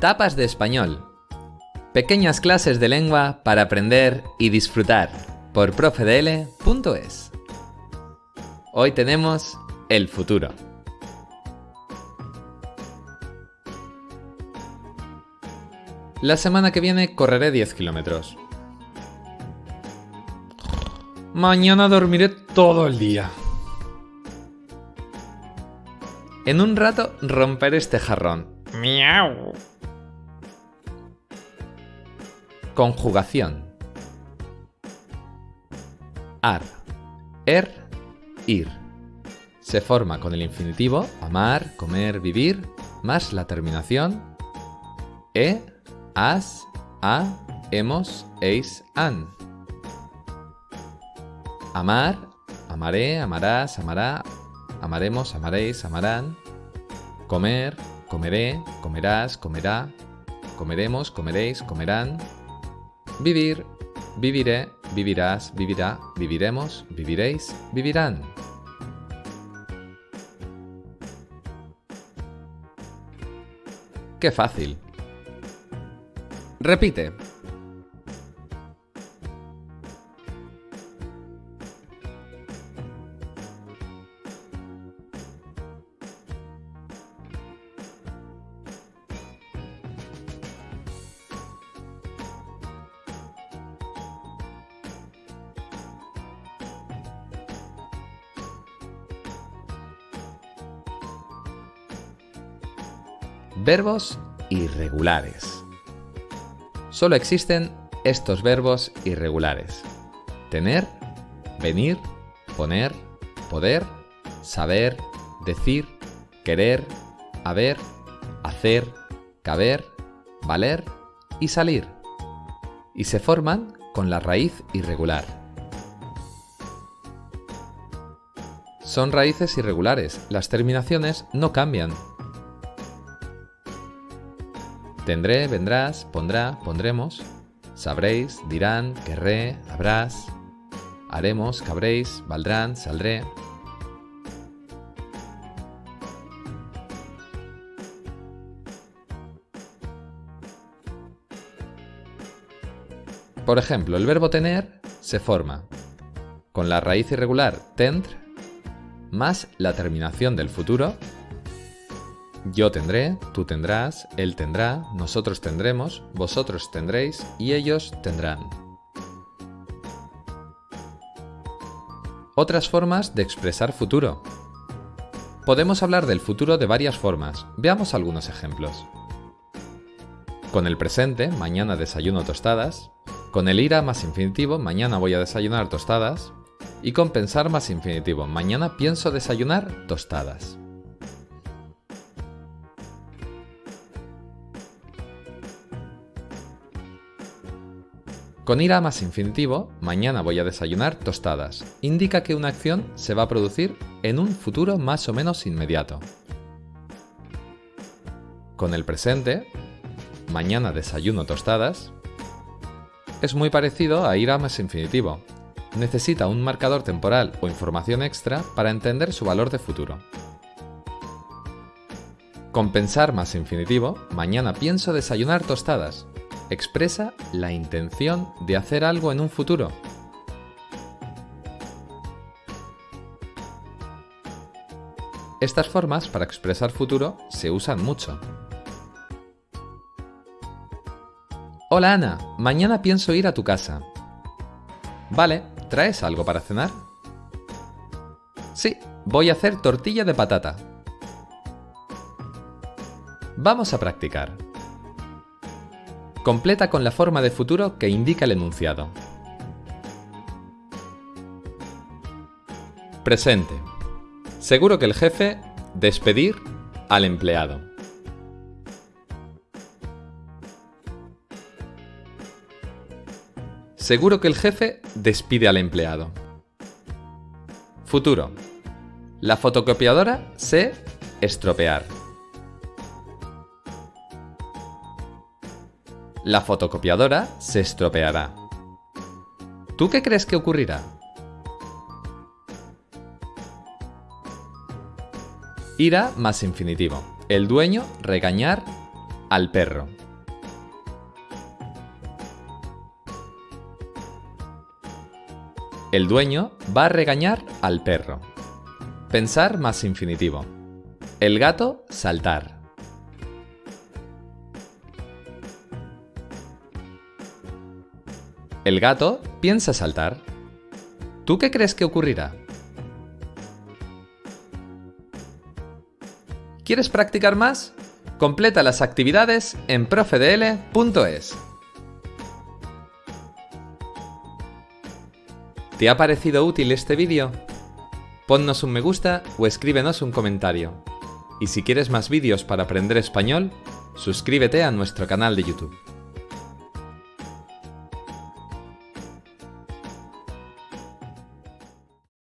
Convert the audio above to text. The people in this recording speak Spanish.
Tapas de español. Pequeñas clases de lengua para aprender y disfrutar por profedl.es. Hoy tenemos el futuro. La semana que viene correré 10 kilómetros. Mañana dormiré todo el día. En un rato romperé este jarrón. Miau. Conjugación. Ar. Er. Ir. Se forma con el infinitivo amar, comer, vivir, más la terminación e, as, a, hemos, eis, an. Amar, amaré, amarás, amará, amaremos, amaréis, amarán. Comer, comeré, comerás, comerá, comeremos, comeréis, comerán. Vivir, viviré, vivirás, vivirá, viviremos, viviréis, vivirán. ¡Qué fácil! Repite. Verbos irregulares. Solo existen estos verbos irregulares. Tener, venir, poner, poder, saber, decir, querer, haber, hacer, caber, valer y salir. Y se forman con la raíz irregular. Son raíces irregulares, las terminaciones no cambian, Tendré, vendrás, pondrá, pondremos. Sabréis, dirán, querré, habrás. Haremos, cabréis, valdrán, saldré. Por ejemplo, el verbo tener se forma con la raíz irregular tendre más la terminación del futuro yo tendré, tú tendrás, él tendrá, nosotros tendremos, vosotros tendréis y ellos tendrán. Otras formas de expresar futuro. Podemos hablar del futuro de varias formas. Veamos algunos ejemplos. Con el presente, mañana desayuno tostadas. Con el ira más infinitivo, mañana voy a desayunar tostadas. Y con pensar más infinitivo, mañana pienso desayunar tostadas. Con ira más infinitivo, mañana voy a desayunar tostadas, indica que una acción se va a producir en un futuro más o menos inmediato. Con el presente, mañana desayuno tostadas, es muy parecido a ira más infinitivo. Necesita un marcador temporal o información extra para entender su valor de futuro. Con pensar más infinitivo, mañana pienso desayunar tostadas, expresa la intención de hacer algo en un futuro. Estas formas para expresar futuro se usan mucho. Hola Ana, mañana pienso ir a tu casa. Vale, ¿traes algo para cenar? Sí, voy a hacer tortilla de patata. Vamos a practicar. Completa con la forma de futuro que indica el enunciado. Presente. Seguro que el jefe despedir al empleado. Seguro que el jefe despide al empleado. Futuro. La fotocopiadora se estropear. La fotocopiadora se estropeará. ¿Tú qué crees que ocurrirá? Ira más infinitivo. El dueño regañar al perro. El dueño va a regañar al perro. Pensar más infinitivo. El gato saltar. El gato piensa saltar. ¿Tú qué crees que ocurrirá? ¿Quieres practicar más? Completa las actividades en profedl.es. ¿Te ha parecido útil este vídeo? Ponnos un me gusta o escríbenos un comentario. Y si quieres más vídeos para aprender español, suscríbete a nuestro canal de YouTube.